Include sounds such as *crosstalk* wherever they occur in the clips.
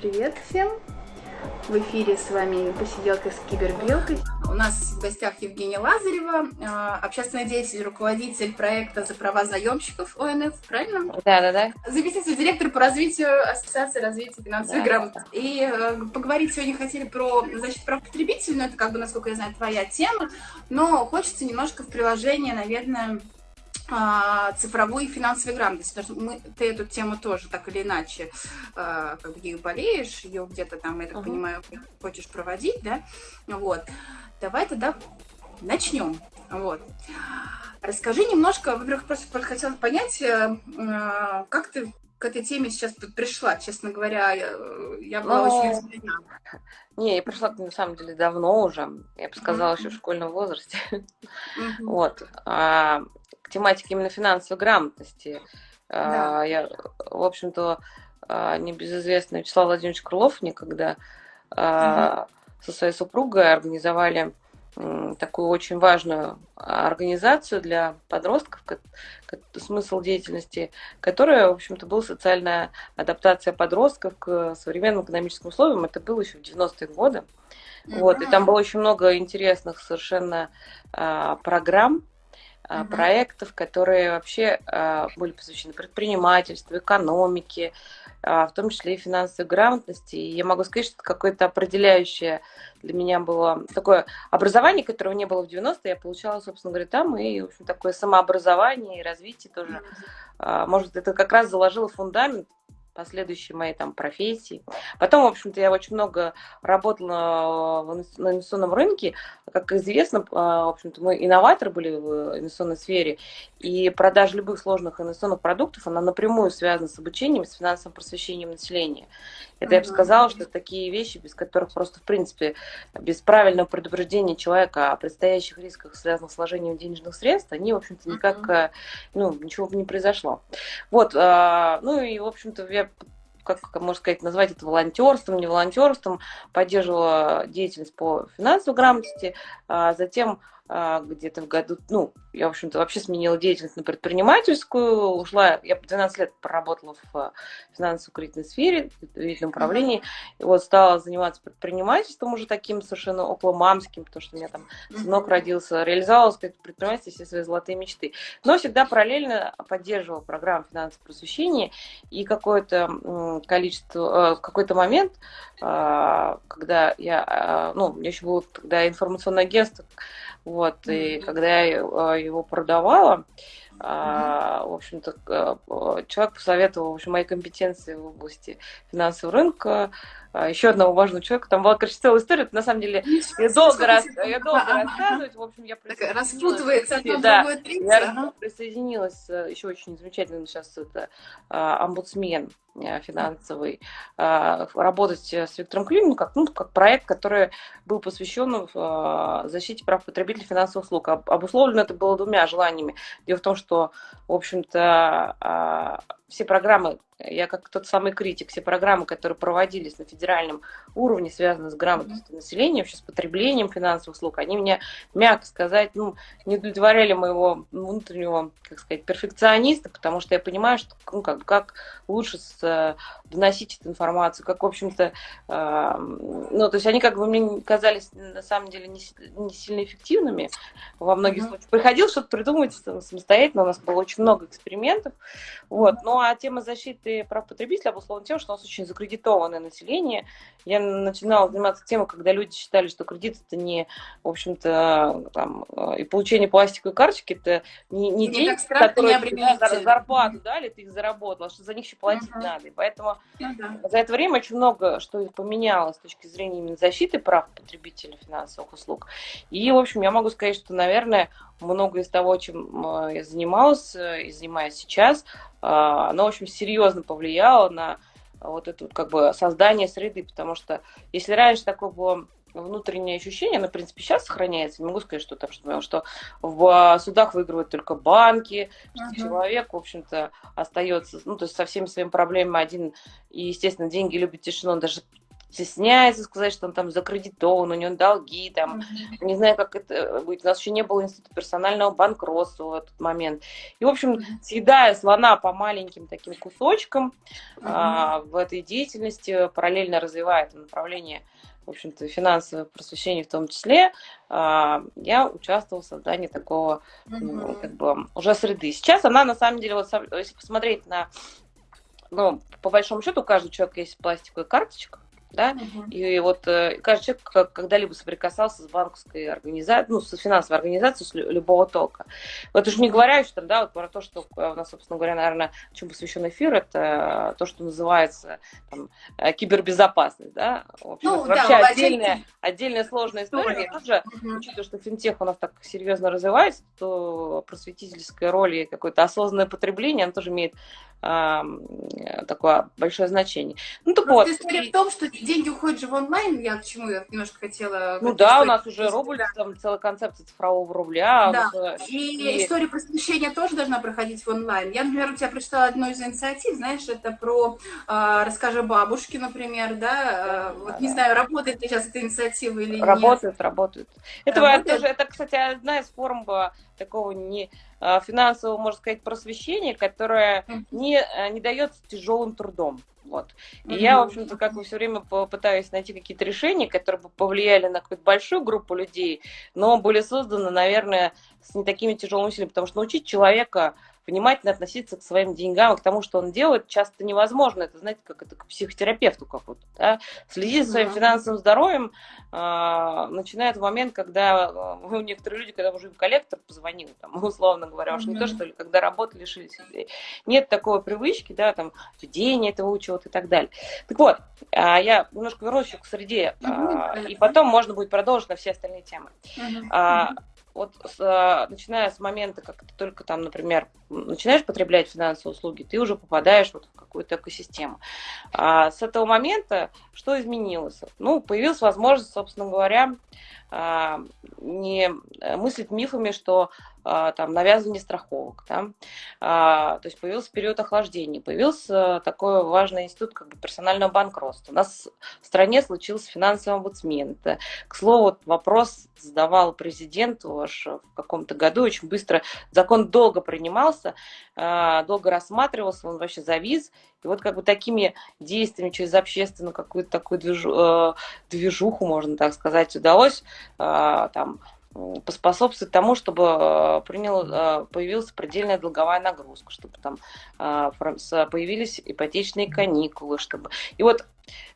привет всем! В эфире с вами посиделка с кибербелкой. У нас в гостях Евгения Лазарева, а, общественный деятель, руководитель проекта за права заемщиков ОНФ, правильно? Да, да, да. Заместитель директора по развитию Ассоциации развития финансовой да. грамотности. И э, поговорить сегодня хотели про защиту прав потребителей, но это, как бы, насколько я знаю, твоя тема, но хочется немножко в приложение, наверное, а, цифровой финансовой грамотности, потому что мы, ты эту тему тоже так или иначе э, как бы ею болеешь, ее где-то там, я так uh-huh. понимаю, хочешь проводить, да, вот. Давай тогда начнем, вот. Расскажи немножко, во-первых, просто хотела понять, э, как ты к этой теме сейчас пришла, честно говоря, я была ну, очень удивлена. Не, я пришла на самом деле давно уже, я бы сказала, mm-hmm. еще в школьном возрасте. *laughs* Mm-hmm. Вот. А, тематике именно финансовой грамотности. Да. Я, в общем-то, а, небезызвестный Вячеслав Владимирович Крылов некогда угу. со своей супругой организовали такую очень важную организацию для подростков, смысл деятельности, которая, в общем-то, была социальная адаптация подростков к современным экономическим условиям. Это было еще в 90-е годы. Mm-hmm. Вот, и там было очень много интересных совершенно а, программ, uh-huh. проектов, которые вообще а, были посвящены предпринимательству, экономике, а, в том числе и финансовой грамотности. И я могу сказать, что это какое-то определяющее для меня было такое образование, которого не было в 90-е, я получала, собственно говоря, там, и, в общем, такое самообразование и развитие тоже. Может это как раз заложило фундамент последующей моей там профессии. Потом, в общем-то, я очень много работала на инвестиционном рынке. Как известно, а, в общем-то, мы инноваторы были в инвестиционной сфере, и продажа любых сложных инвестиционных продуктов, она напрямую связана с обучением, с финансовым просвещением населения. Это я бы сказала, что такие вещи, без которых просто, в принципе, без правильного предупреждения человека о предстоящих рисках, связанных с вложением денежных средств, они, в общем-то, никак, э, ну, ничего бы не произошло. Вот, а, ну и, в общем-то, я как можно сказать, назвать это волонтерством, не волонтерством, поддерживала деятельность по финансовой грамотности, а затем где-то в году, ну, я, в общем-то, вообще сменила деятельность на предпринимательскую, ушла, я 12 лет проработала в а, финансово-кредитной сфере, в доверительном управлении, и вот стала заниматься предпринимательством уже таким совершенно около мамским, потому что у меня там сынок родился, реализовала сказать, предпринимательство все свои золотые мечты. Но всегда параллельно поддерживала программу финансового просвещения, и какое-то количество, в какой-то момент, а, когда я, ну, у меня еще было тогда информационное агентство, вот, mm-hmm. и когда я а, его продавала, mm-hmm. в общем-то, а, человек посоветовал, в общем, мои компетенции в области финансового рынка, еще одного важного человека. Там была, короче, целая история. На самом деле, я долго, рас... я долго рассказывать. В общем, я. Распутывается одно да, Я ага. присоединилась, э, еще очень замечательно сейчас это омбудсмен Э, финансовый, а, работать с Виктором Климом как, ну, как проект, который был посвящен э, защите прав потребителей финансовых услуг. Обусловлено это было двумя желаниями. Дело в том, что, в общем-то, а, все программы, я как тот самый критик, все программы, которые проводились на федеральном уровне, связанные с грамотностью населения, вообще с потреблением финансовых услуг, они меня, мягко сказать, ну, не удовлетворяли моего внутреннего, как сказать, перфекциониста, потому что я понимаю, что ну, как, как лучше с, доносить эту информацию, как, в общем-то, э, ну, то есть они как бы мне казались на самом деле не, не сильно эффективными во многих mm-hmm. случаях. Приходилось что-то придумывать самостоятельно, у нас было очень много экспериментов, вот, но а тема защиты прав потребителя обусловлена тем, что у нас очень закредитованное население. Я начинала заниматься темой, когда люди считали, что кредит это не, в общем-то, там, и получение пластиковой карточки, это не, не деньги, которые не за зарплату дали, ты их заработала, что за них еще платить uh-huh. надо. И поэтому uh-huh. за это время очень много что поменялось с точки зрения именно защиты прав потребителей финансовых услуг. И, в общем, я могу сказать, что, наверное, много из того, чем э, я занималась э, и занимаюсь сейчас, э, оно, в общем, серьезно повлияло на вот это вот как бы создание среды, потому что если раньше такое было внутреннее ощущение, оно, в принципе, сейчас сохраняется. Не могу сказать, что там, что, что в судах выигрывают только банки, что uh-huh. человек, в общем-то, остается, ну, то есть со всеми своими проблемами один, и, естественно, деньги любят тишину, он даже стесняется сказать, что он там закредитован, у него долги, там, mm-hmm. не знаю, как это будет. У нас еще не было института персонального банкротства в этот момент. И, в общем, mm-hmm. съедая слона по маленьким таким кусочкам mm-hmm. а, в этой деятельности, параллельно развивая это направление в общем-то, финансовое просвещение в том числе, а, я участвовала в создании такого, ну, как бы, уже среды. Сейчас она, на самом деле, вот если посмотреть на, ну, по большому счету, у каждого человека есть пластиковая карточка, да, угу. и вот э, каждый человек когда-либо соприкасался с банковской организацией, ну, с финансовой организацией с любого толка. Вот уж не говоря еще там, да, вот про то, что у нас, собственно говоря, наверное, чем посвящен эфир, это то, что называется там, э, кибербезопасность, да, в общем, ну, вообще да, отдельная, отдельная сложная история. Я тоже, угу. учитывая, что финтех у нас так серьезно развивается, то просветительская роль и какое-то осознанное потребление, оно тоже имеет такое большое значение. Ну так вот. История в том, что деньги уходят же в онлайн, я к чему я немножко хотела... Ну да, у нас уже рубль, да. там целая концепция цифрового рубля. Да, вот, и, и история просвещения тоже должна проходить в онлайн. Я, например, у тебя прочитала одну из инициатив, знаешь, это про э, «Расскажи бабушке», например, да, да, вот да, не да. знаю, работает ли сейчас эта инициатива или работает, нет. Работает, работает. Это, это, кстати, одна из форм такого не а, финансового, можно сказать, просвещения, которое не, а, не дается тяжелым трудом. Вот. И mm-hmm. я, в общем-то, как бы все время пытаюсь найти какие-то решения, которые бы повлияли на какую-то большую группу людей, но были созданы, наверное, с не такими тяжелыми усилиями, потому что научить человека внимательно относиться к своим деньгам и к тому, что он делает, часто невозможно. Это, знаете, как это к психотерапевту какому-то. Да? Следить за своим финансовым здоровьем э, начинает в момент, когда *laughs* э, некоторые люди, когда уже им коллектор позвонил, там, *laughs* условно говоря, уж не то, что ли, когда работали, лишились. Нет такой привычки, да, там, ведение этого учета и так далее. Так вот, э, я немножко вернусь к среде, э, и потом можно будет продолжить на все остальные темы. Э, вот с, начиная с момента, как ты только там, например, начинаешь потреблять финансовые услуги, ты уже попадаешь вот в какую-то экосистему. А с этого момента что изменилось? Ну, появилась возможность, собственно говоря, а, не мыслить мифами, что а, там навязывание страховок, да? а, то есть появился период охлаждения, появился такой важный институт как бы персонального банкротства. У нас в стране случился финансовый омбудсмен. Это, к слову, вопрос задавал президенту аж в каком-то году, очень быстро. Закон долго принимался, а, долго рассматривался, он вообще завис. И вот как бы такими действиями через общественную какую-то такую движу, э, движуху, можно так сказать, удалось а, там поспособствовать тому, чтобы э, принял, э, появилась предельная долговая нагрузка, чтобы там появились ипотечные каникулы, чтобы... И вот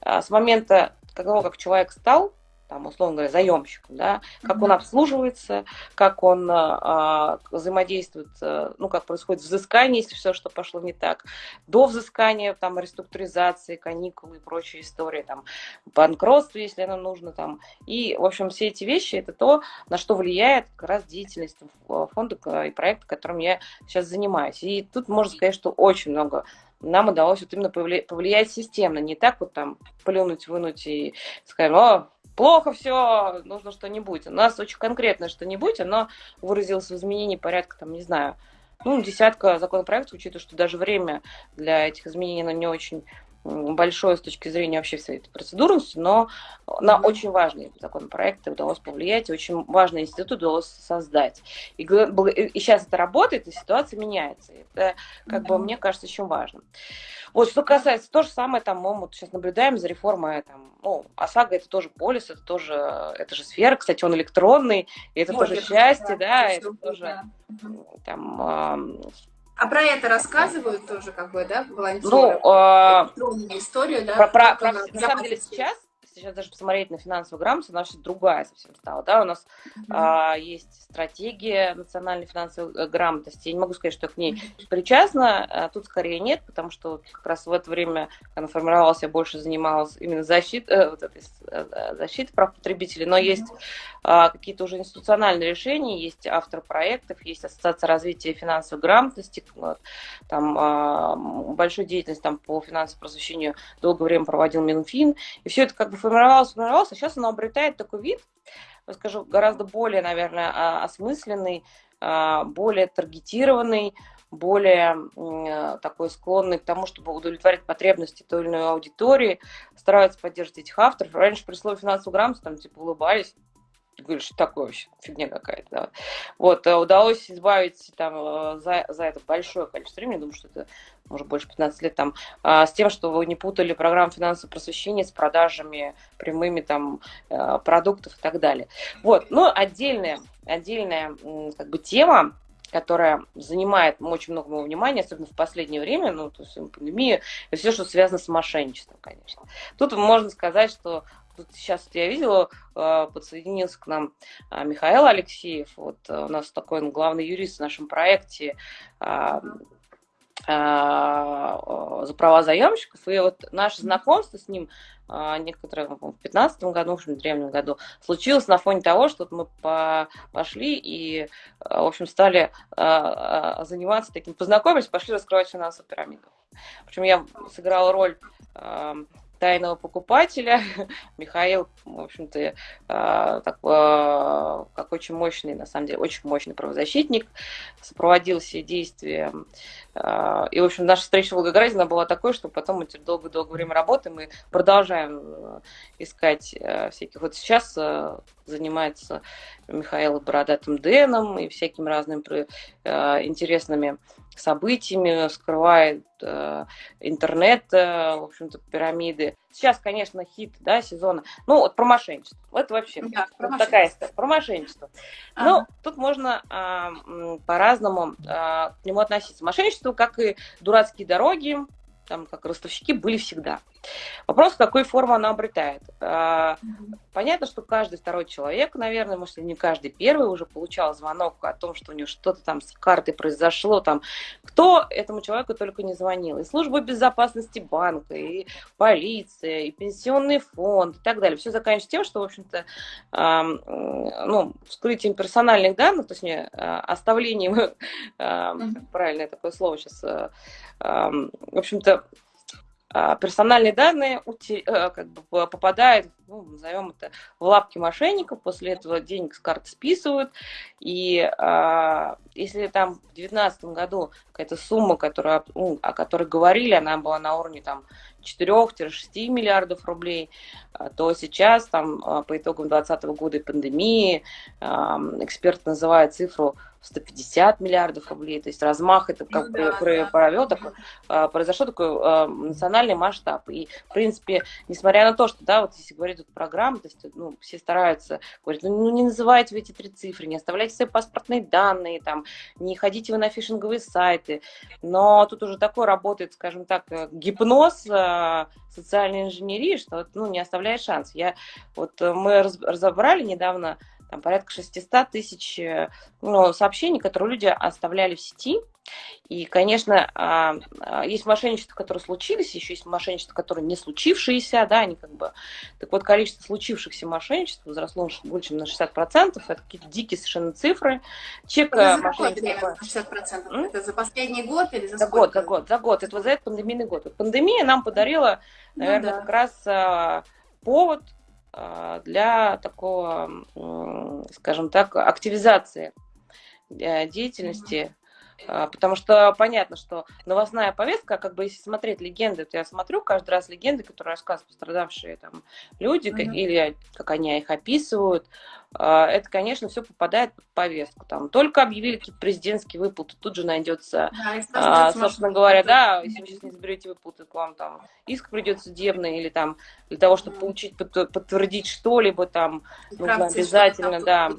с момента того, как человек стал там, условно говоря, заемщиком, да, как он обслуживается, как он а, взаимодействует, а, ну, как происходит взыскание, если все, что пошло не так, до взыскания, там, реструктуризации, каникулы и прочие истории, там, банкротство, если оно нужно, там, и, в общем, все эти вещи, это то, на что влияет как раз деятельность фонда и проекта, которым я сейчас занимаюсь. И тут можно сказать, что очень много нам удалось вот именно повлиять системно, не так вот там плюнуть, вынуть и сказать, о, плохо все, нужно что-нибудь. У нас очень конкретно что-нибудь, оно выразилось в изменении порядка, там, не знаю, ну, десятка законопроектов, учитывая, что даже время для этих изменений, оно не очень большое с точки зрения вообще всей этой процедуры, но на очень важные законопроекты удалось повлиять, очень важный институт удалось создать. И, и сейчас это работает, и ситуация меняется. Это, как mm-hmm. бы, мне кажется, очень важно. Вот, что касается, то же самое, там, мы вот сейчас наблюдаем за реформой, там, ну, ОСАГО это тоже полис, это тоже, это же сфера, кстати, он электронный, и это вот, тоже это, счастье, да, да это тоже, да. там, а про это рассказывают тоже, как бы, да, волонтеры? Ну, э, историю, да? Про, про, про, на самом деле сейчас сейчас даже посмотреть на финансовую грамоту, она вообще другая совсем стала. Да? У нас mm-hmm. а, есть стратегия национальной финансовой э, грамотности. Я не могу сказать, что я к ней причастна. А тут скорее нет, потому что как раз в это время, когда она формировалась, я больше занималась именно защитой, э, вот этой, э, защитой прав потребителей. Но mm-hmm. есть а, какие-то уже институциональные решения, есть автор проектов, есть Ассоциация развития финансовой грамотности, вот, там а, большую деятельность там, по финансовому просвещению долгое время проводил Минфин. И все это как бы формировалось, формировалось, а сейчас оно обретает такой вид, скажу, гораздо более, наверное, а, осмысленный, а, более таргетированный, более э, такой склонный к тому, чтобы удовлетворить потребности той или иной аудитории, стараются поддерживать этих авторов. Раньше при слове финансовую грамоту там типа улыбались, говоришь, что такое вообще, фигня какая-то. Да. Вот, э, удалось избавить там э, за, за это большое количество времени, думаю, что это может больше 15 лет там, а, с тем, что вы не путали программу финансового просвещения с продажами прямыми там э, продуктов и так далее. Вот, ну, отдельная, отдельная как бы тема, которая занимает очень много моего внимания, особенно в последнее время, ну, то есть пандемия, и все, что связано с мошенничеством, конечно. Тут можно сказать, что сейчас я видела, э, подсоединился к нам э, Михаил Алексеев. Вот э, у нас такой он главный юрист в нашем проекте за права заемщиков. И вот наше знакомство с ним некоторые в 2015 году, в общем, в древнем году, случилось на фоне того, что мы пошли и, в общем, стали заниматься таким, познакомились, пошли раскрывать финансовую пирамиду. Причем я сыграла роль тайного покупателя. *laughs* Михаил, в общем-то, а, так, а, как очень мощный, на самом деле, очень мощный правозащитник, сопроводил все действия. А, и, в общем, наша встреча в Волгограде она была такой, что потом мы долго-долго время работаем и продолжаем искать всяких. Вот сейчас занимается Михаил Бородатым Дэном и всякими разными интересными событиями, скрывает э, интернет, э, в общем-то, пирамиды. Сейчас, конечно, хит, да, сезона. Ну, вот про мошенничество. Это вообще да, про вот такая история. Про мошенничество. Ага. Ну, тут можно э, по-разному э, к нему относиться. Мошенничество, как и дурацкие дороги, там, как ростовщики, были всегда. Вопрос, какой форму она обретает. А, понятно, что каждый второй человек, наверное, может, не каждый первый уже получал звонок о том, что у него что-то там с картой произошло, там, кто этому человеку только не звонил. И служба безопасности банка, и полиция, и пенсионный фонд, и так далее. Все заканчивается тем, что, в общем-то, ну, вскрытием персональных данных, то есть не а, оставлением, правильное такое слово сейчас, в общем-то, а, персональные данные э, как бы попадают, ну, назовем это, в лапки мошенников, после этого денег с карты списывают, и а, если там в 2019 году какая-то сумма, которая, ну, о которой говорили, она была на уровне там 4-6 миллиардов рублей, а, то сейчас там по итогам 2020 года и пандемии эксперт называет цифру 150 миллиардов рублей, то есть размах это как ну, да, провел, да. такой, а, произошел такой а, национальный масштаб. И, в принципе, несмотря на то, что, да, вот если говорить тут программы, то есть, ну, все стараются говорить, ну, ну, не называйте вы эти три цифры, не оставляйте свои паспортные данные, там, не ходите вы на фишинговые сайты, но тут уже такой работает, скажем так, э, гипноз а, социальной инженерии, что, ну, не оставляет шанс. Я, вот э, мы разобрали недавно там порядка 600 тысяч э, ну, сообщений, которые люди оставляли в сети. И, конечно, а, а, есть мошенничества, которые случились, еще есть мошенничества, которые не случившиеся, да, они как бы... Так вот, количество случившихся мошенничеств возросло больше, чем на 60%, это какие-то дикие совершенно цифры. Чек это за какой период 60%? М? Это за последний год или за, за сколько? год, за год, за год. Это вот за этот пандемийный год. Вот пандемия нам подарила, наверное, ну, да. как раз а, повод для такого, скажем так, активизации э, деятельности. А, потому что понятно, что новостная повестка, как бы если смотреть легенды, то я смотрю каждый раз легенды, которые рассказывают пострадавшие там люди, mm-hmm. или как они их описывают, а, это, конечно, все попадает под повестку. Там только объявили какие-то президентские выплаты, тут же найдется, да, а, собственно говоря, да, если вы сейчас не заберете выплаты, к вам там иск придет судебный, или там для того, чтобы получить, подтвердить что-либо, там нужно обязательно, да,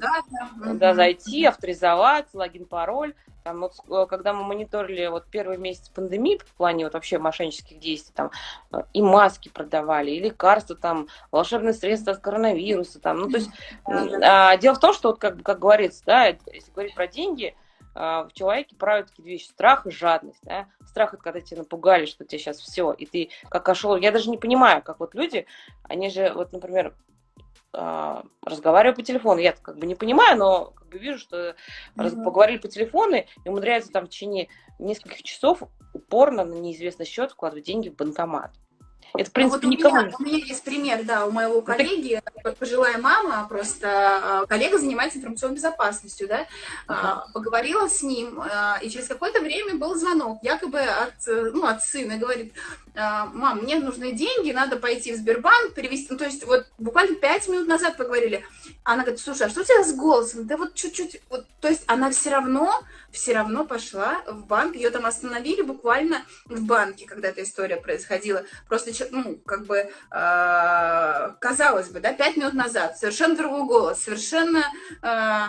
да, зайти, авторизовать, логин, пароль. Там, вот, э, когда мы мониторили вот первый месяц пандемии в плане вот вообще мошеннических действий, там э, и маски продавали, и лекарства, там волшебные средства от коронавируса, там, ну то есть а, дело в том, что вот как, как говорится, да, если говорить про деньги, а, в человеке правят такие вещи, страх и жадность, да? страх это когда тебя напугали, что тебе сейчас все, и ты как ошел, я даже не понимаю, как вот люди, они же, вот, например, а, разговариваю по телефону. Я как бы не понимаю, но как бы вижу, что mm-hmm. поговорили по телефону и умудряются там в течение нескольких часов упорно на неизвестный счет вкладывать деньги в банкомат. Это, в принципе, ну, вот никому... У меня, у меня есть пример, да, у моего коллеги, это... пожилая мама, просто а, коллега занимается информационной безопасностью, да, uh-huh. поговорила с ним, а, и через какое-то время был звонок, якобы от, ну, от сына, говорит, мам, мне нужны деньги, надо пойти в Сбербанк, перевести, ну, то есть вот буквально пять минут назад поговорили. Она говорит, слушай, а что у тебя с голосом? Да вот чуть-чуть, вот, то есть она все равно, все равно пошла в банк, ее там остановили буквально в банке, когда эта история происходила. Просто, ну, как бы, э, казалось бы, да, пять минут назад, совершенно другой голос, совершенно э,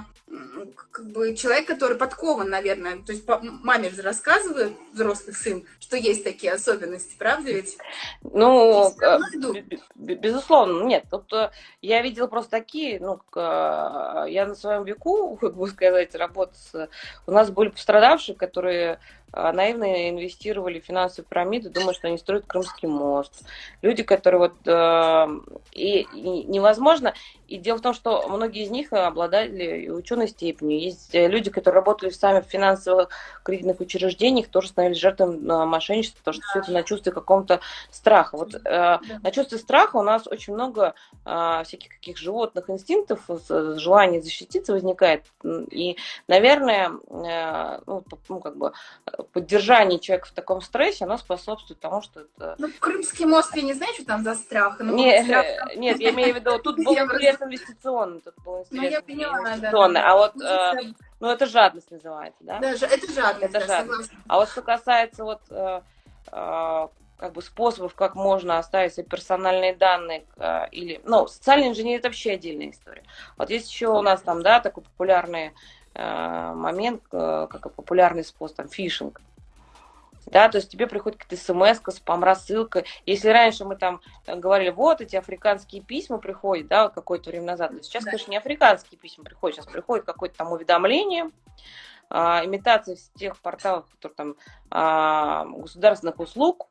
как бы человек, который подкован, наверное, то есть маме же рассказывают, взрослый сын, что есть такие особенности, правда ведь? Ну, э, безусловно, нет. Тут э, я видела просто такие, ну, э, я на своем веку, *laughs* как бы сказать, работать, у нас были пострадавшие, которые наивно инвестировали в финансовые пирамиды, думая, что они строят Крымский мост. Люди, которые вот... Э, и, и невозможно... И дело в том, что многие из них обладали ученой степенью. Есть э, люди, которые работали сами в финансовых кредитных учреждениях, тоже становились жертвами э, мошенничества, потому что все это на чувстве каком-то страха. Вот э, на чувстве страха у нас очень много э, всяких каких животных инстинктов, желание защититься возникает. И, наверное, э, ну, ну, как бы поддержание человека в таком стрессе, оно способствует тому, что это... Ну, Крымский мост, я не знаю, что там за страх. Но нет, страх... нет, я имею в виду, тут *laughs* был интерес инвестиционный, тут был интерес ну, поняла, инвестиционный, да, а вот... Э, ну, это жадность называется, да? Да, это жадность, это да, жадность. А вот что касается вот э, э, как бы способов, как можно оставить свои персональные данные э, или, ну, социальная инженерия это вообще отдельная история. Вот есть еще у нас там, да, такой популярный момент, э, как популярный способ, там, фишинг. Да, то есть тебе приходит какая-то смс, спам-рассылка. Если раньше мы там говорили, вот эти африканские письма приходят, да, какое-то время назад, то сейчас, да. конечно, не африканские письма приходят, сейчас приходит какое-то там уведомление, а, имитация тех порталов, которые там а, государственных услуг,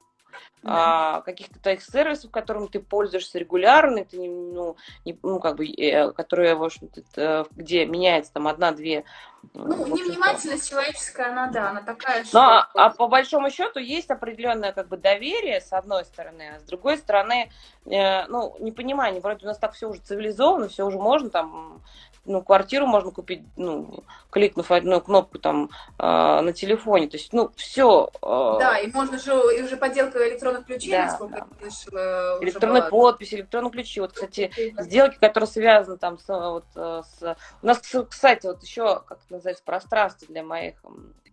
а, каких-то твоих сервисов, которым ты пользуешься регулярно, ты ну, не, ну, как бы, э, которые, в общем-то, где меняется там одна-две. Ну, невнимательность человеческая, она, да, она такая, что... Ну, а, а по большому счету есть определенное, как бы, доверие, с одной стороны, а с другой стороны, э, ну, непонимание, вроде у нас так все уже цивилизовано, все уже можно, там, ну, квартиру можно купить, ну, кликнув одну кнопку там э, на телефоне. То есть, ну, все. Э... Да, и можно же, и уже подделка электронных ключей, да, насколько да. я слышала. Электронные была... подписи, электронные ключи. Вот, кстати, сделки, которые связаны там с, вот, с... У нас, кстати, вот еще, как это называется, пространство для моих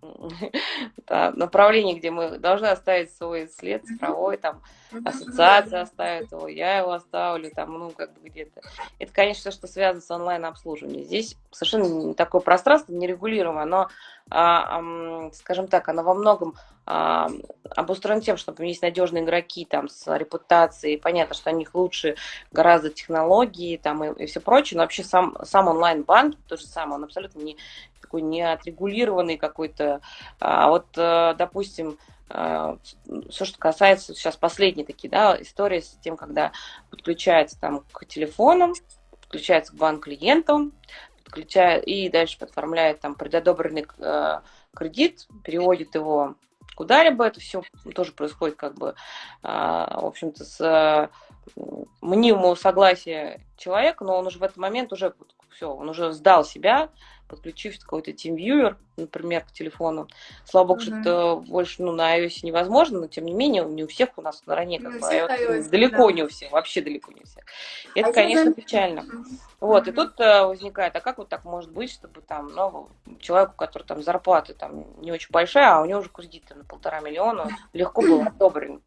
*laughs* направлений, где мы должны оставить свой след цифровой, там, ассоциация оставит его, я его оставлю, там, ну, как бы где-то. Это, конечно, что связано с онлайн-обслуживанием. Здесь совершенно такое пространство, нерегулируемое, но, а, а, скажем так, оно во многом обустроено тем, что есть надежные игроки там с репутацией, понятно, что у них лучше гораздо технологии там и, и все прочее, но вообще сам, сам онлайн-банк, то же самое, он абсолютно не такой не отрегулированный какой-то. А вот, э, допустим, э, все, что касается сейчас последней такие, да, истории с тем, когда подключается там к телефонам, подключается к банк-клиентам, подключает и дальше подформляет там предодобренный э, кредит, переводит его куда-либо, это все тоже происходит как бы, в общем-то, с мнимого согласия человека, но он уже в этот момент уже все, он уже сдал себя, подключив какой-то TeamViewer, например, к телефону. Слава богу, mm-hmm. что это больше ну, на iOS невозможно, но тем не менее не у всех у нас на ране как бы iOS, далеко да. не у всех, вообще далеко не у всех. И это, а конечно, это... печально. Mm-hmm. Вот, и тут uh, возникает, а как вот так может быть, чтобы там, ну, человеку, который там зарплата там не очень большая, а у него уже кредит на полтора миллиона, легко было *clears throat* одобрен.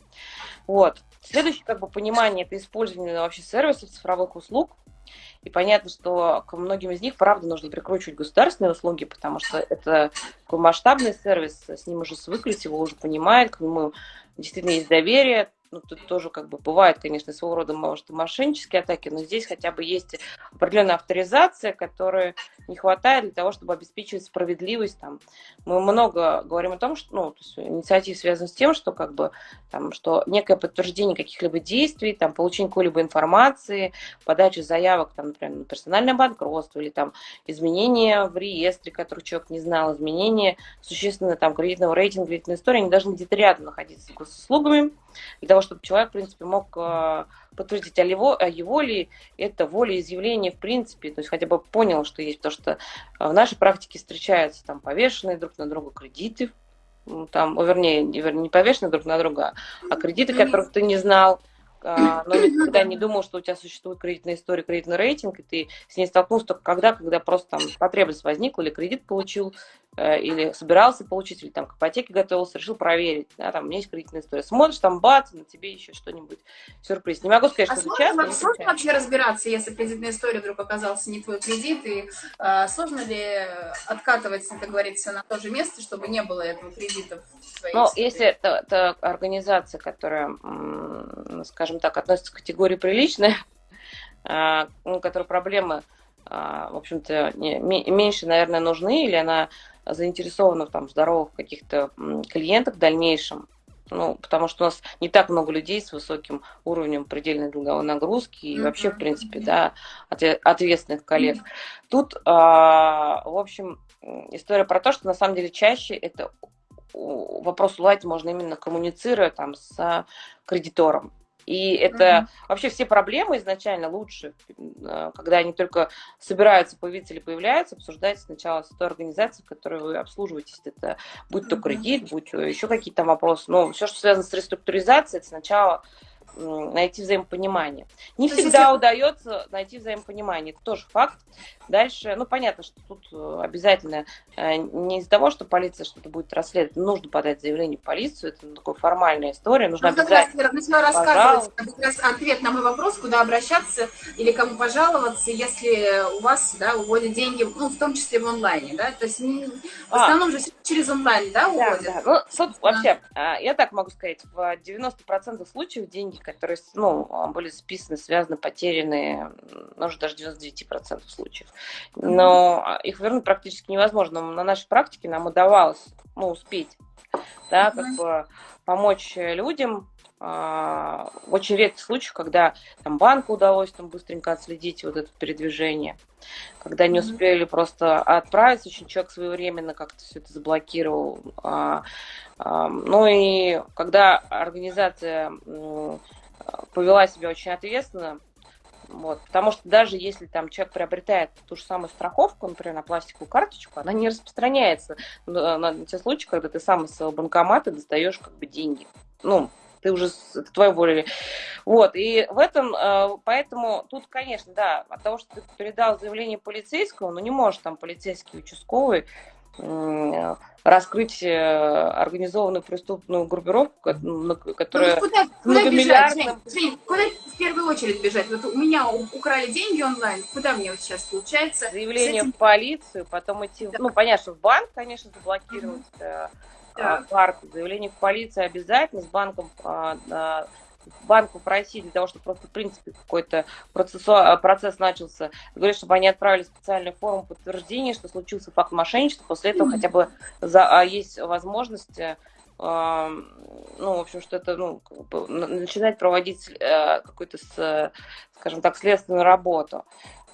Вот. Следующее как бы понимание это использование вообще сервисов цифровых услуг, и понятно, что к многим из них, правда, нужно прикручивать государственные услуги, потому что это такой масштабный сервис, с ним уже свыклись, его уже понимают, к нему действительно есть доверие, ну, тут тоже как бы бывает, конечно, своего рода, может, мошеннические атаки, но здесь хотя бы есть определенная авторизация, которая не хватает для того, чтобы обеспечивать справедливость. Там. Мы много говорим о том, что ну, то есть инициатив связан с тем, что как бы там, что некое подтверждение каких-либо действий, там, получение какой-либо информации, подача заявок, там, например, на персональное банкротство или там изменения в реестре, который человек не знал, изменения существенно там кредитного рейтинга, кредитной истории, они должны где-то рядом находиться с госуслугами, для того, чтобы человек, в принципе, мог э, подтвердить, о его, о его ли это волеизъявление в принципе, то есть хотя бы понял, что есть, потому что в нашей практике встречаются там повешенные друг на друга кредиты, там, вернее, не повешенные друг на друга, а кредиты, которых ты не знал, а, но никогда не думал, что у тебя существует кредитная история, кредитный рейтинг, и ты с ней столкнулся только когда, когда просто там потребность возникла, или кредит получил, Э, или собирался получить, или там к ипотеке готовился, решил проверить, да, там у меня есть кредитная история. Смотришь, там бац, на тебе еще что-нибудь сюрприз. Не могу сказать, а что сложно, часто. Сложно вообще разбираться, если кредитная история вдруг оказался не твой кредит, и э, сложно ли откатывать, как говорится, на то же место, чтобы не было этого кредита в своей Ну, если это, это организация, которая, скажем так, относится к категории приличная, э, *laughs* у которой проблемы а, в общем-то, меньше, наверное, нужны, или она заинтересована в там, здоровых каких-то клиентах в дальнейшем, ну, потому что у нас не так много людей с высоким уровнем предельной долговой нагрузки и mm-hmm. вообще, в принципе, да, ответственных коллег. Mm-hmm. Тут, а, в общем, история про то, что на самом деле чаще это вопрос уладить можно именно коммуницируя там с кредитором. И это mm-hmm. вообще все проблемы изначально лучше, э, когда они только собираются появиться или появляются, обсуждать сначала с той организацией, которую вы обслуживаетесь. Это будь то кредит, будь то еще какие-то вопросы. Но все, что связано с реструктуризацией, это сначала найти взаимопонимание. Не То всегда если... удается найти взаимопонимание, это тоже факт. Дальше, ну, понятно, что тут э, обязательно э, не из-за того, что полиция что-то будет расследовать, нужно подать заявление в полицию, это такая формальная история, нужно ну, обязательно... Раз начала рассказывать как раз ответ на мой вопрос, куда обращаться или кому пожаловаться, если у вас, да, уводят деньги, ну, в том числе в онлайне, да, то есть в а. основном а. же через онлайн, да, уводят? Да, да. Ну, тут вообще, а, я так могу сказать, в 90% случаев деньги, которые, ну, были списаны, связаны, потерянные, может, даже 99% случаев. Но а, их вернуть практически невозможно. На нашей практике нам удавалось ну, успеть да, как бы помочь людям а, очень редких случаях, когда там банку удалось там быстренько отследить вот это передвижение, когда не успели просто отправить, очень человек своевременно как-то все это заблокировал. А, ну и когда организация повела себя очень ответственно, вот, потому что даже если там человек приобретает ту же самую страховку, например, на пластиковую карточку, она не распространяется на, на те случаи, когда ты сам из своего банкомата достаешь как бы деньги. Ну, ты уже, это твоя воля. Вот, и в этом, э, поэтому тут, конечно, да, от того, что ты передал заявление полицейскому, ну, не может там полицейский участковый раскрыть э, организованную преступную группировку, которая ну, куда, куда бежать, Жень, куда в первую очередь бежать? Вот у меня украли деньги онлайн, куда мне вот сейчас получается? Заявление этим... в полицию, потом идти, да. ну, понятно, что в банк, конечно, заблокировать mm-hmm. Да. карту, заявление в полицию обязательно, с банком а, банку просить для того, чтобы просто, в принципе, какой-то процесс, процесс начался, говорит, чтобы они отправили специальную форму подтверждения, что случился факт мошенничества, после этого хотя бы за, а, есть возможность э, ну, в общем, что это, ну, начинать проводить э, какую-то, скажем так, следственную работу.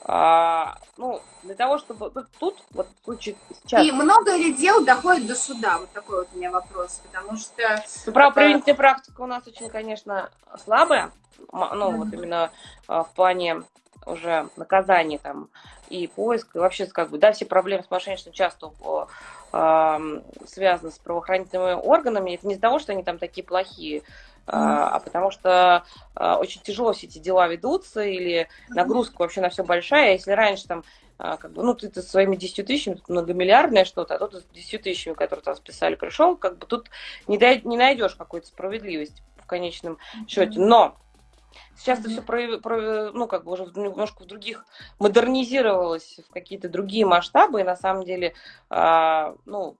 А, ну, для того, чтобы ну, тут, вот в случае сейчас... И много ли дел доходит до суда? Вот такой вот у меня вопрос, потому что... Ну, правоприменительная практика у нас очень, конечно, слабая, ну, вот именно а, в плане уже наказания там и поиска, и вообще, как бы, да, все проблемы с мошенничеством часто э, связаны с правоохранительными органами. Это не из-за того, что они там такие плохие, а, а потому что а, очень тяжело все эти дела ведутся, или нагрузка вообще на все большая. Если раньше там а, как бы, ну, ты, ты своими 10 тысячами, тут многомиллиардное что-то, а тут с 10 тысячами, которые там списали, пришел, как бы тут не, дай, не найдешь какой-то справедливости в конечном счете. Но Сейчас это все про, про, ну, как бы уже немножко в других модернизировалось в какие-то другие масштабы, и на самом деле, э, ну,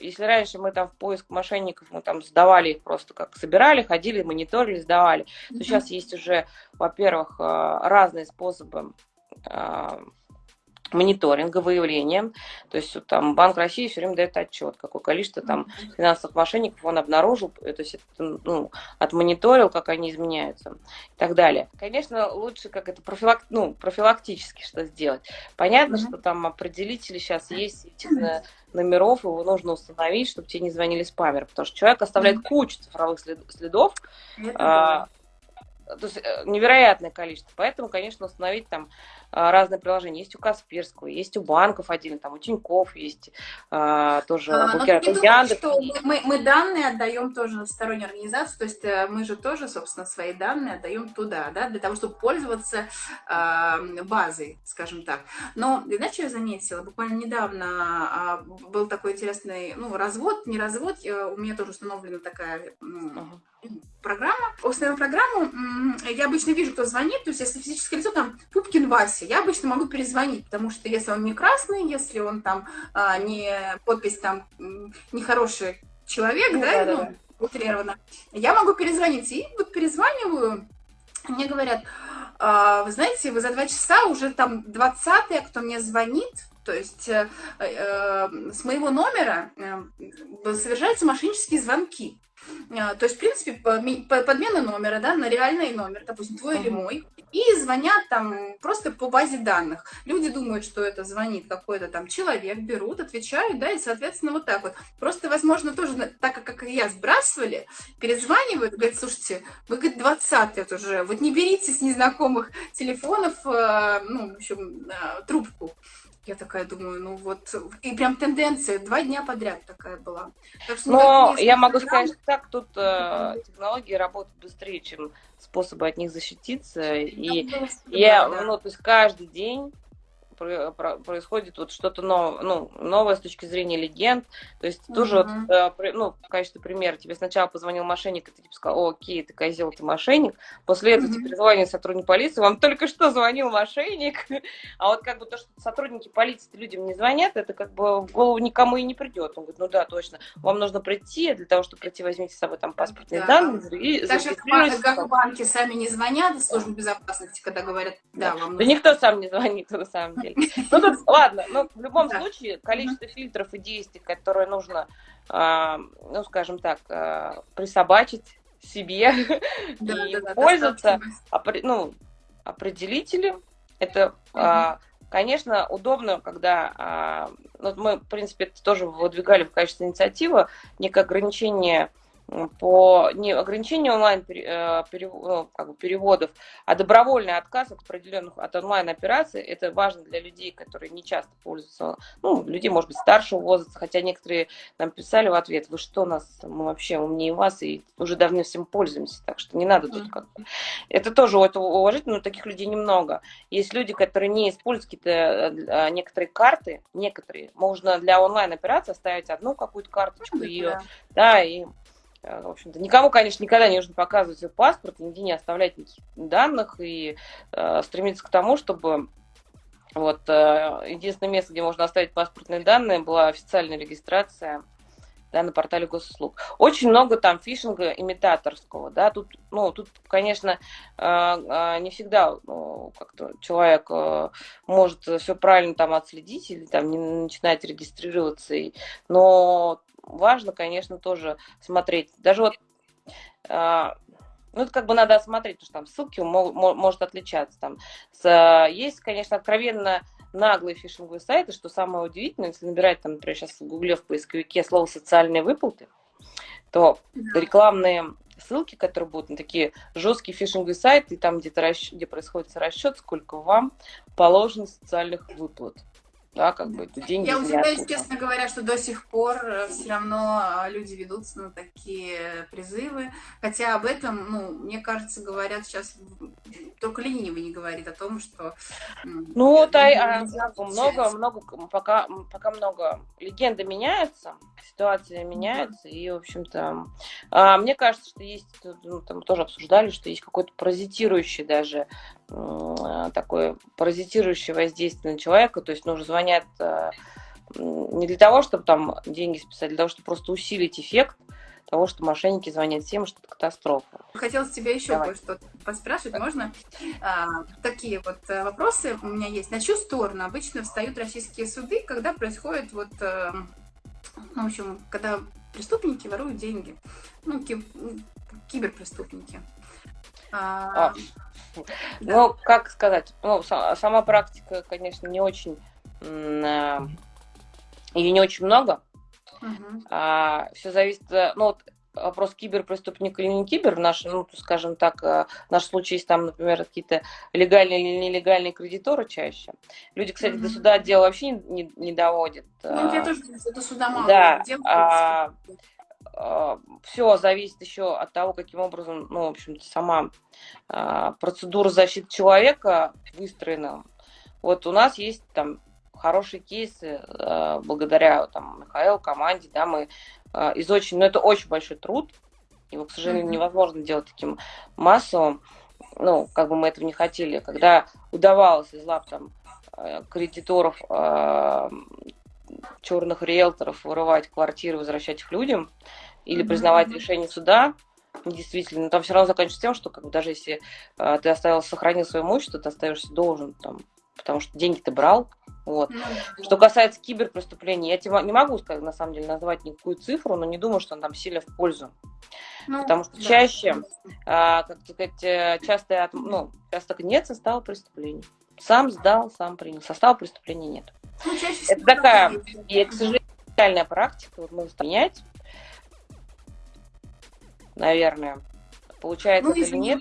если раньше мы там в поиск мошенников, мы там сдавали их просто как собирали, ходили, мониторили, сдавали, то сейчас есть уже, во-первых, а, разные способы а, мониторинга, выявления. То есть там Банк России все время дает отчет, какое количество там финансовых мошенников он обнаружил, то есть ну, отмониторил, как они изменяются и так далее. Конечно, лучше как это профилак, ну, профилактически что сделать. Понятно, mm-hmm. что там определители сейчас есть этих номеров, его нужно установить, чтобы тебе не звонили спамеры, потому что человек оставляет mm-hmm. кучу цифровых следов, а, то есть э, невероятное количество. Поэтому, конечно, установить там разные приложения. Есть у Касперского, есть у банков отдельно, там у Тинькофф есть а, тоже а, букер, ну, Яндекс. Что мы, мы данные отдаем тоже в стороннюю организацию, то есть э, мы же тоже, собственно, свои данные отдаем туда, да, для того, чтобы пользоваться э, базой, скажем так. Но, знаете, я заметила, буквально недавно э, был такой интересный, ну, развод, не развод, у меня тоже установлена такая... Uh-huh программа. Установила программу, я обычно вижу, кто звонит, то есть если физическое лицо, там, Пупкин Вася, я обычно могу перезвонить, потому что если он не красный, если он там а, не подпись там нехороший человек, ну, да, да, ну, да. утрированно, я могу перезвонить. И вот перезваниваю, мне говорят, а, вы знаете, вы за два часа уже там 20 кто мне звонит, то есть э, э, с моего номера э, совершаются мошеннические звонки. А, то есть, в принципе, подмена номера, да, на реальный номер, допустим, твой uh-huh. или мой, и звонят там просто по базе данных. Люди думают, что это звонит какой-то там человек, берут, отвечают, да, и, соответственно, вот так вот. Просто, возможно, тоже, так как и я сбрасывали, перезванивают, говорят, слушайте, вы, говорит, 20 уже, вот не берите с незнакомых телефонов, э, ну, в общем, э, трубку. Я такая думаю, ну вот, и прям тенденция, два дня подряд такая была. Так что, Но я могу сказать, что так, тут э, технологии работают быстрее, чем способы от них защититься. И я, ну, то есть каждый день происходит вот что-то новое, ну, новое с точки зрения легенд. То есть uh-huh. тоже, вот, э, ну, в качестве примера, тебе сначала позвонил мошенник, и ты типа сказал, о, окей, ты козел, ты мошенник. После этого uh-huh. тебе звонит сотрудник полиции, вам только что звонил мошенник. *laughs* А вот как бы то, что сотрудники полиции людям не звонят, это как бы в голову никому и не придет. Он говорит, ну да, точно, вам нужно прийти, для того, чтобы прийти, возьмите с собой там паспортные да. данные. И Даже как банки сами не звонят, службы безопасности, когда говорят, да, вам нужно. Да никто сам не звонит, на самом деле деле. *laughs* Ну, тут, ладно, но в любом случае количество фильтров и действий, которые нужно, а, ну, скажем так, а, присобачить себе *laughs* и пользоваться, ну, определители, это, а, конечно, удобно, когда, ну, мы, в принципе, это тоже выдвигали в качестве инициативы, некое ограничение по не ограничению онлайн э, ну, как бы переводов, а добровольный отказ от определенных от онлайн операций. Это важно для людей, которые не часто пользуются, ну, людей, может быть, старшего возраста, хотя некоторые нам писали в ответ, вы что, нас, мы вообще умнее вас и уже давно всем пользуемся, так что не надо тут как -то. Это тоже это уважительно, но таких людей немного. Есть люди, которые не используют какие-то э, некоторые карты, некоторые, можно для онлайн операции оставить одну какую-то карточку, ее, да, и в общем-то, никому, конечно, никогда не нужно показывать свой паспорт, нигде не оставлять никаких данных и э, стремиться к тому, чтобы вот э, единственное место, где можно оставить паспортные данные, была официальная регистрация да, на портале госуслуг. Очень много там фишинга имитаторского, да, тут, ну, тут, конечно, не всегда ну, как-то человек может все правильно там отследить или там не начинать регистрироваться, но важно, конечно, тоже смотреть. Даже вот, э, ну, это как бы надо смотреть, потому что там ссылки мо- мо- может отличаться. Там. С, есть, конечно, откровенно наглые фишинговые сайты, что самое удивительное, если набирать, там, например, сейчас в гугле в поисковике слово «социальные выплаты», то рекламные ссылки, которые будут на такие жесткие фишинговые сайты, там где-то расч... где происходит расчет, сколько вам положено социальных выплат да, как бы это деньги. Я удивляюсь, честно говоря, что до сих пор э, все равно а, люди ведутся на такие призывы, хотя об этом, ну, мне кажется, говорят сейчас, только ленивый не говорит о том, что... Ну, вот, а, много, много, пока, пока много, легенда меняется, ситуация меняется, и, в общем-то, а, мне кажется, что есть, ну, там тоже обсуждали, что есть какой-то паразитирующий даже такое паразитирующее воздействие на человека, то есть нужно звонят э, не для того, чтобы там деньги списать, а для того, чтобы просто усилить эффект, того, что мошенники звонят всем, что это катастрофа. Хотелось тебя еще кое-что поспрашивать, так. можно? А, такие вот э, вопросы у меня есть. На чью сторону обычно встают российские суды, когда происходит вот, э, ну, в общем, когда преступники воруют деньги, ну, ки киберпреступники. А, а, да. Ну, как сказать, ну, сама практика, конечно, не очень, э, ее не очень много, Угу. А, все зависит, э, ну вот вопрос киберпреступник или не кибер, в нашем, ну, скажем так, э, в нашем случае есть там, например, какие-то легальные или нелегальные кредиторы чаще. Люди, кстати, mm-hmm. до суда дело вообще не, не, не доводят. Ну, я тоже до суда мало да, а, а, все зависит еще от того, каким образом, ну, в общем-то, сама а, процедура защиты человека выстроена. Вот у нас есть там хорошие кейсы э, благодаря там, Михаилу, команде, да, мы из очень, ну это очень большой труд, его, к сожалению, невозможно делать таким массовым, ну, как бы мы этого не хотели, когда удавалось из лап там э, кредиторов, черных риэлторов вырывать квартиры, возвращать их людям, или признавать решение суда, действительно, там все равно заканчивается тем, что как бы, даже если э, ты оставил, сохранил свое имущество, ты остаешься должен там потому что деньги ты брал. Вот. Ну, что касается киберпреступлений, я тебе не могу сказать, на самом деле, назвать никакую цифру, но не думаю, что он там сильно в пользу. Ну, потому что да. чаще, а, как сказать, э, часто, ну, часто нет состава преступлений. Сам сдал, сам принял. Состава преступления нет. Ну, Это такая, и, к сожалению, реальная практика, вот мы менять, наверное. Получается ну, или нет?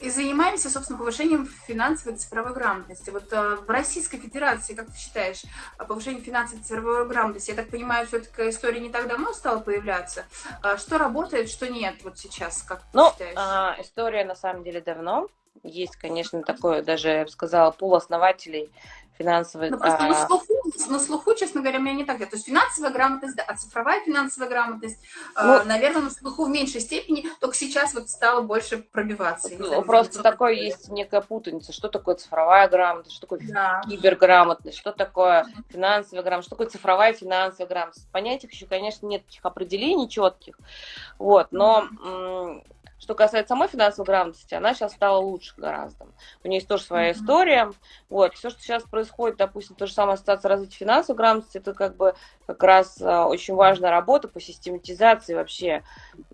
и занимаемся, собственно, повышением финансовой цифровой грамотности. Вот э, в Российской Федерации, как ты считаешь, повышение финансовой цифровой грамотности, я так понимаю, все-таки история не так давно стала появляться. А что работает, что нет вот сейчас, как ну, ты считаешь? А, история на самом деле давно. Есть, конечно, такое, даже, я бы сказала, пул основателей финансовой... Ну, просто а... на, слуху, на слуху, честно говоря, у меня не так. То есть финансовая грамотность, да, а цифровая финансовая грамотность, э, ну, э, наверное, на слуху в меньшей степени, только сейчас вот стало больше пробиваться. Ну, знаю, просто такое есть некая путаница. Что такое цифровая грамотность, что такое да. киберграмотность, что такое финансовая грамотность, что такое цифровая финансовая грамотность. Понятий еще, конечно, нет таких определений четких. Вот, но... Mm-hmm что касается самой финансовой грамотности, она сейчас стала лучше гораздо. У нее есть тоже своя mm-hmm. история. Вот, все, что сейчас происходит, допустим, то же самое ассоциация развития финансовой грамотности, это как бы как раз а, очень важная работа по систематизации вообще,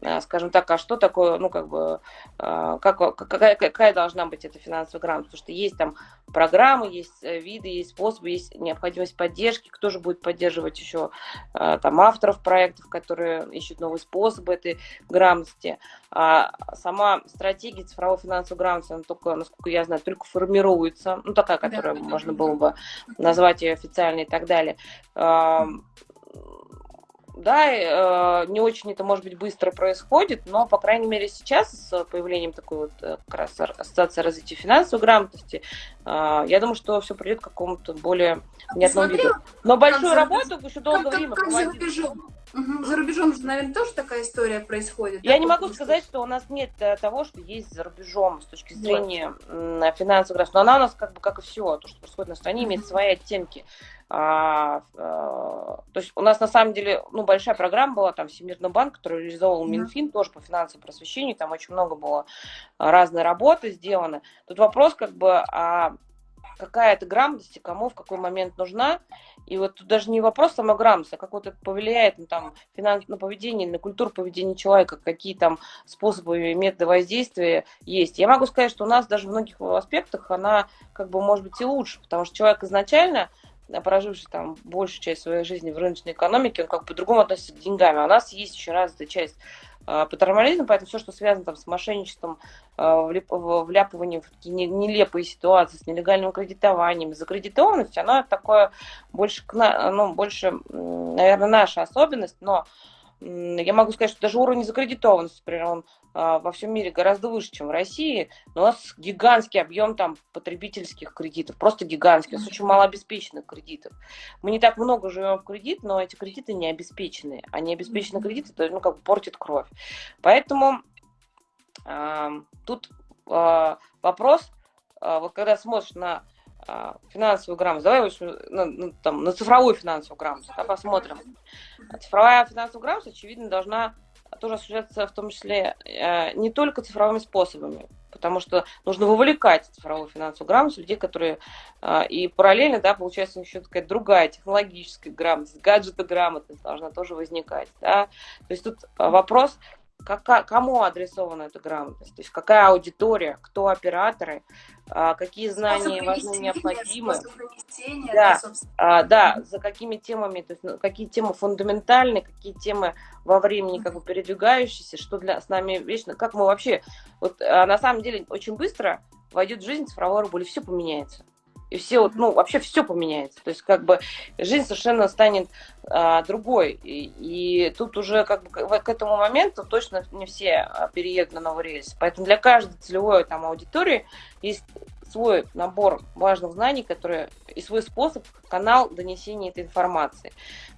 а, скажем так, а что такое, ну, как бы, а, как, какая, какая должна быть эта финансовая грамотность, потому что есть там программы, есть э, виды, есть способы, есть необходимость поддержки, кто же будет поддерживать еще там авторов проектов, которые ищут новые способы этой грамотности. А сама стратегия цифровой финансовой грамотности, она только, насколько я знаю, только формируется, ну, такая, которая да. можно было бы назвать ее официальной и так далее да, э, не очень это, может быть, быстро происходит, но, по крайней мере, сейчас с появлением такой вот э, как раз ассоциации развития финансовой грамотности, э, я думаю, что все придет к какому-то более внятному виду. Но большую работу еще долгое как, время как, как за рубежом? Угу. За рубежом же, наверное, тоже такая история происходит. Я да, не могу сказать, что у нас нет того, что есть за рубежом с точки зрения да. финансовой грамотности. Но она у нас, как бы, как и все, то, что происходит на стране, имеет свои оттенки. А, а, то есть у нас на самом деле ну, большая программа была, там Всемирный банк, который реализовал Минфин тоже по финансовому просвещению, там очень много было разной работы сделано. Тут вопрос как бы, а какая это грамотность и кому в какой момент нужна. И вот тут даже не вопрос самой грамотности, а как вот это повлияет на, там, финанс, на поведение, на культуру поведения человека, какие там способы и методы воздействия есть. Я могу сказать, что у нас даже в многих аспектах она как бы может быть и лучше, потому что человек изначально проживший там большую часть своей жизни в рыночной экономике, он как по-другому относится к деньгам. А у нас есть еще развитая часть э, патернализма, поэтому все, что связано там, с мошенничеством, э, вляпыванием в такие нелепые ситуации, с нелегальным кредитованием, закредитованностью, оно такое больше, ну, больше, наверное, наша особенность, но я могу сказать, что даже уровень закредитованности, например, он а, во всем мире гораздо выше, чем в России, но у нас гигантский объем там потребительских кредитов, просто гигантский, у нас очень мало обеспеченных кредитов. Мы не так много живем в кредит, но эти кредиты не обеспеченные, а не обеспеченные кредиты, это ну, как бы портит кровь. Поэтому э, тут э, вопрос, э, вот когда смотришь на финансовую грамотность, давай на, на, там, на цифровую финансовую грамотность, да, посмотрим. Цифровая финансовая грамотность, очевидно, должна тоже осуществляется в том числе э, не только цифровыми способами, потому что нужно вовлекать цифровую финансовую грамотность людей, которые э, и параллельно, да, получается еще такая другая технологическая грамотность, гаджета грамотность должна тоже возникать, да, то есть тут вопрос как, кому адресована эта грамотность, то есть какая аудитория, кто операторы, а, какие знания важны, необходимы. Да, да, да, за какими темами, то есть ну, какие темы фундаментальны, какие темы во времени как бы передвигающиеся, что для с нами вечно, как мы вообще, вот а, на самом деле очень быстро войдет в жизнь цифровой рубль, и все поменяется и все вот, ну, вообще все поменяется. То есть, как бы, жизнь совершенно станет а, другой. И, и тут уже, как бы, к этому моменту точно не все а, переедут на новый рельс. Поэтому для каждой целевой там аудитории есть свой набор важных знаний, которые и свой способ, канал донесения этой информации.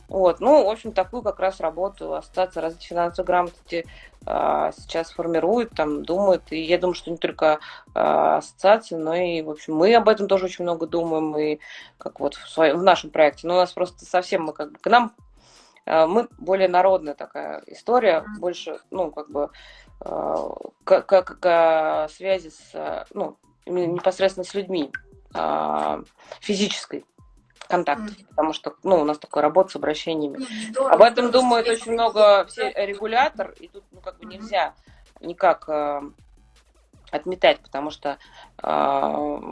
Вот. Ну, в общем, такую как раз работу Ассоциация развития финансовой грамотности а, сейчас формирует, там, думает. И я думаю, что не только а, ассоциация, но и, в общем, мы об этом тоже очень много думаем, и как вот в, своем, в нашем проекте. Но у нас просто совсем мы как бы к нам а, мы более народная такая история, больше, ну, как бы, как, как, как связи с, ну, непосредственно с людьми, физической контакт, mm. потому что ну, у нас такая работа с обращениями. Здорово, Об этом думают очень много все регулятор, и тут ну, как бы нельзя никак э, отметать, потому что э,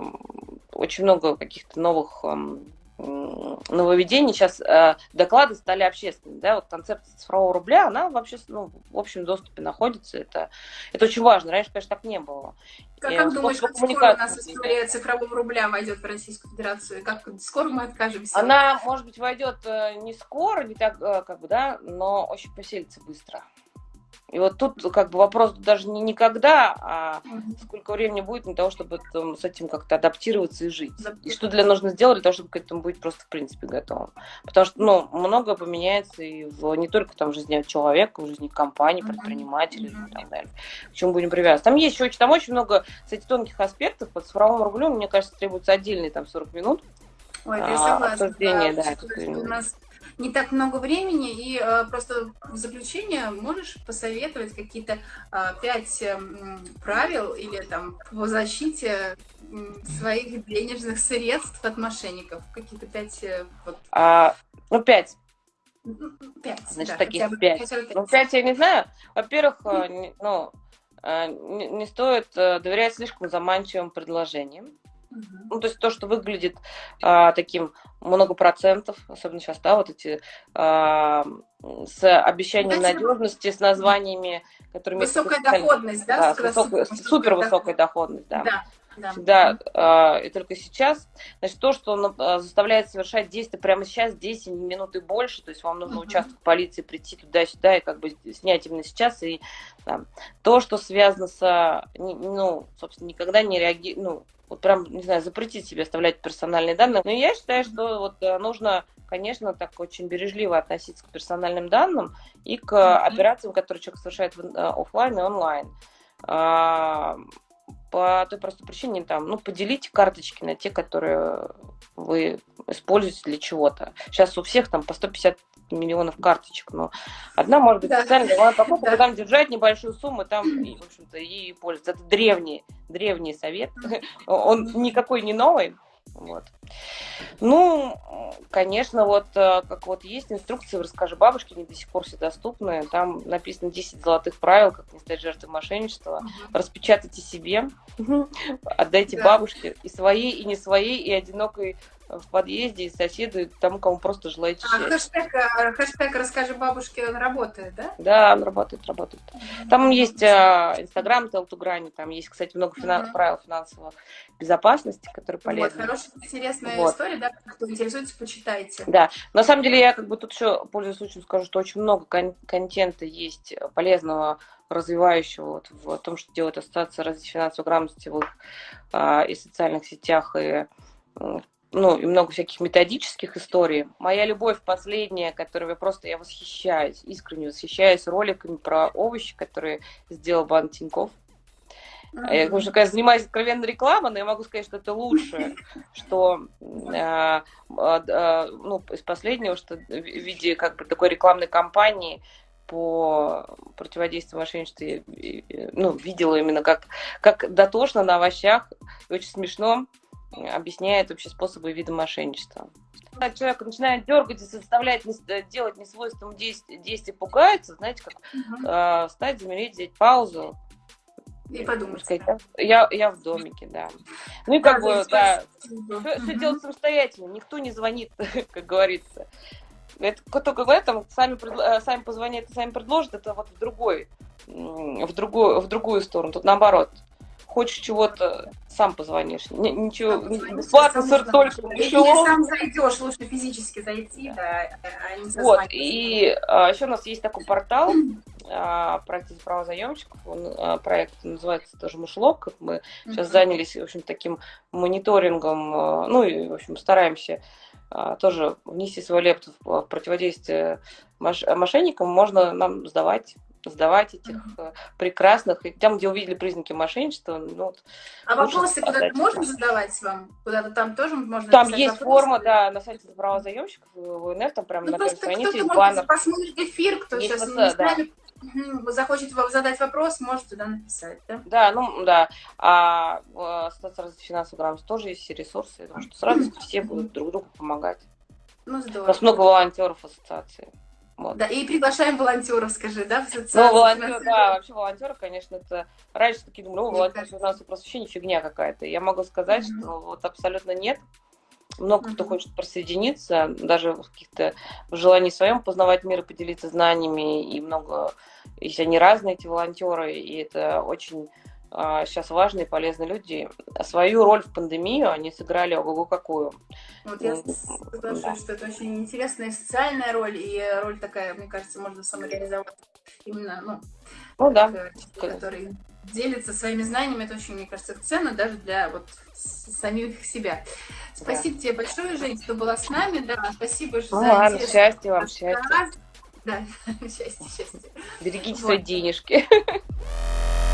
очень много каких-то новых э, нововведений. Сейчас э, доклады стали общественными. Да? Вот концепция цифрового рубля, она вообще ну, в общем доступе находится. Это, это очень важно. Раньше, конечно, так не было. Как, как думаешь, как скоро у нас история цифрового рубля войдет в Российскую Федерацию? Как скоро мы откажемся? Она, может быть, войдет э, не скоро, не так, э, как бы, да, но очень поселится быстро. И вот тут как бы вопрос даже не никогда, а сколько времени будет для того, чтобы там, с этим как-то адаптироваться и жить. И что для нужно сделать для того, чтобы к этому быть просто в принципе готовым. Потому что ну, многое поменяется и в, не только там в жизни человека, в жизни компании, предпринимателей и так далее. К чему будем привязываться. Там есть очень, там очень много, кстати, тонких аспектов. По цифровому рублю, мне кажется, требуется отдельные там 40 минут. Ой, я согласна. Да, да, у нас не так много времени, и э, просто в заключение можешь посоветовать какие-то э, пять э, правил или там по защите своих денежных средств от мошенников? Какие-то пять... Вот. а, ну, пять. Пять, Значит, да, таких бы, пять. пять. Ну, пять я не знаю. Во-первых, ну, не, не стоит доверять слишком заманчивым предложениям. Ну, то есть то, что выглядит а, таким много процентов, особенно сейчас, да, вот эти а, с обещанием Знаете, надежности, с названиями, которыми... Высокая доходность, да? да высокая, супер высокая доходность, да. да. Да. Всегда э, и только сейчас. Значит, то, что он э, заставляет совершать действия прямо сейчас, 10 минут и больше, то есть вам нужно uh-huh. участок полиции прийти туда-сюда и как бы снять именно сейчас. И да. то, что связано с, ну, собственно, никогда не реагирует, ну, вот прям, не знаю, запретить себе оставлять персональные данные. Но я считаю, что вот э, нужно, конечно, так очень бережливо относиться к персональным данным и к операциям, которые человек совершает э, офлайн и онлайн. По той простой причине, там, ну, поделите карточки на те, которые вы используете для чего-то. Сейчас у всех там по 150 миллионов карточек, но одна может быть да. специально для покупка, да. там держать небольшую сумму, там, и, в общем-то, и пользоваться. Это древний, древний совет, он никакой не новый, вот. Ну, конечно, вот э, как вот есть инструкции, расскажи бабушке, они до сих пор все доступны. Там написано 10 золотых правил, как не стать жертвой мошенничества. Угу. Распечатайте себе, отдайте да. бабушке и своей, и не своей, и одинокой в подъезде, и соседу, и тому, кому просто желаете а хэштег, э, хэштег «Расскажи бабушке» он работает, да? Да, он работает, работает. Там есть э, Инстаграм, Телтуграни, там есть, кстати, много финанс, правил финансовой безопасности, которые полезны. Вот, хорошая, интересная вот. история, да, кто интересуется, почитайте. Да, на самом деле я как бы тут еще, пользуясь случаем, скажу, что очень много кон- контента есть полезного, развивающего вот, в том, что делает Ассоциация развития финансовой грамотности в их э, и социальных сетях, и ну, и много всяких методических историй. Моя любовь последняя, которой я просто я восхищаюсь, искренне восхищаюсь роликами про овощи, которые сделал Бан Тиньков. Mm-hmm. Я, потому что, когда занимаюсь откровенной рекламой, но я могу сказать, что это лучшее, *laughs* что э, э, ну, из последнего, что в виде как бы такой рекламной кампании по противодействию мошенничеству ну, видела именно как, как дотошно на овощах, очень смешно объясняет вообще способы и виды мошенничества. Когда человек начинает дергать и заставлять делать несвойственным действие, действие пугается, знаете, как угу. э, встать, замереть, взять паузу, и подумать. Сказать, я, я в домике, да. Ну и как да, бы, да, все, все делать самостоятельно, никто не звонит, *laughs* как говорится. Это только в этом сами, э, сами позвонят, сами предложат, это вот в другой, в другую, в другую сторону. Тут наоборот. Хочешь чего-то, сам позвонишь. Ничего, бесплатно, сыр только. Если сам зайдешь, лучше физически зайти, да, а не Вот, и а, еще у нас есть такой портал, а, проект права заемщиков, он, а, проект называется тоже Мушлок. Мы mm-hmm. сейчас занялись, в общем, таким мониторингом, а, ну и, в общем, стараемся тоже внести свою лепту в противодействие мошенникам, можно нам сдавать сдавать этих mm-hmm. прекрасных, и там, где увидели признаки мошенничества, ну, вот, А вопросы куда-то можно задавать вам? Куда-то там тоже можно Там есть вопросы? форма, да, на сайте права заемщиков, в УНФ, там прямо ну, на первой странице есть баннер. посмотрит эфир, кто есть сейчас не да захочет вам задать вопрос, может туда написать, да? Да, ну да. А в Ассоциации финансовой грамотности тоже есть все ресурсы, потому что с радостью все будут друг другу помогать. Ну, здорово. У нас много волонтеров ассоциации. Вот. Да, и приглашаем волонтеров, скажи, да, в ассоциацию? Ну, волонтер, да, вообще волонтеры, конечно, это... Раньше такие думали, о, волонтер финансового просвещения фигня какая-то. Я могу сказать, mm-hmm. что вот абсолютно нет. Много mm-hmm. кто хочет присоединиться, даже в каких-то в желании своем познавать мир и поделиться знаниями, и много, если они разные, эти волонтеры, и это очень а, сейчас важные, полезные люди. Свою роль в пандемию они сыграли ого-го какую. Вот я соглашусь, да. что это очень интересная социальная роль, и роль такая, мне кажется, можно самореализовать именно, ну, ну да. который делится своими знаниями, это очень, мне кажется, ценно даже для вот самих себя. Спасибо да. тебе большое, Жень, что была с нами, да, спасибо ну, за ладно, счастья вам, счастья. Да, *laughs* счастье, счастье. Берегите вот. свои денежки. *laughs*